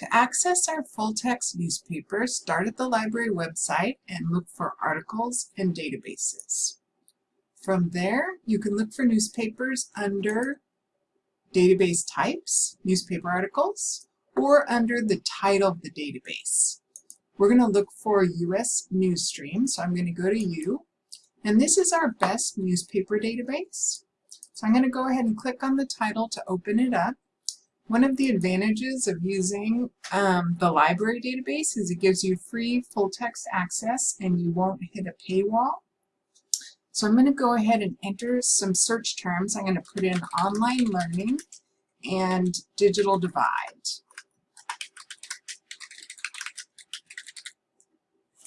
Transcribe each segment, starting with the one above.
To access our full-text newspaper, start at the library website and look for articles and databases. From there, you can look for newspapers under database types, newspaper articles, or under the title of the database. We're going to look for US News Stream, so I'm going to go to U, and this is our best newspaper database. So I'm going to go ahead and click on the title to open it up. One of the advantages of using um, the library database is it gives you free full text access and you won't hit a paywall. So I'm going to go ahead and enter some search terms. I'm going to put in online learning and digital divide.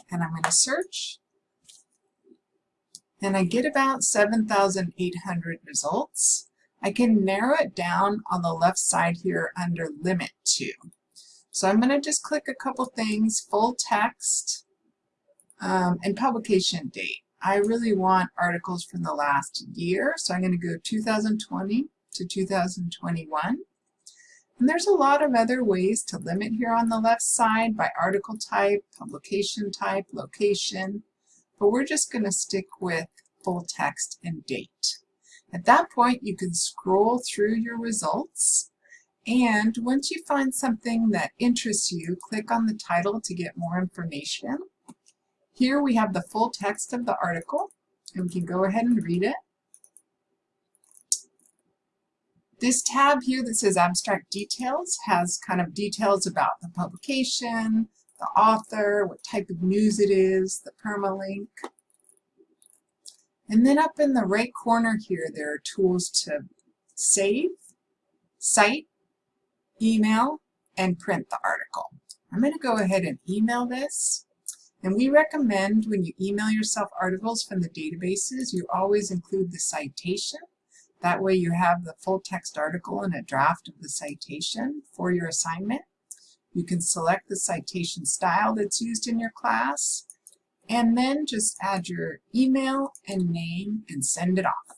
And I'm going to search. And I get about 7,800 results. I can narrow it down on the left side here under limit to. So I'm going to just click a couple things, full text um, and publication date. I really want articles from the last year, so I'm going to go 2020 to 2021. And there's a lot of other ways to limit here on the left side by article type, publication type, location, but we're just going to stick with full text and date. At that point, you can scroll through your results. And once you find something that interests you, click on the title to get more information. Here we have the full text of the article, and we can go ahead and read it. This tab here that says Abstract Details has kind of details about the publication, the author, what type of news it is, the permalink. And then up in the right corner here, there are tools to save, cite, email, and print the article. I'm going to go ahead and email this. And we recommend when you email yourself articles from the databases, you always include the citation. That way you have the full text article and a draft of the citation for your assignment. You can select the citation style that's used in your class and then just add your email and name and send it off.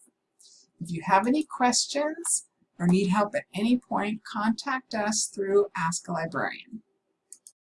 If you have any questions or need help at any point, contact us through Ask a Librarian.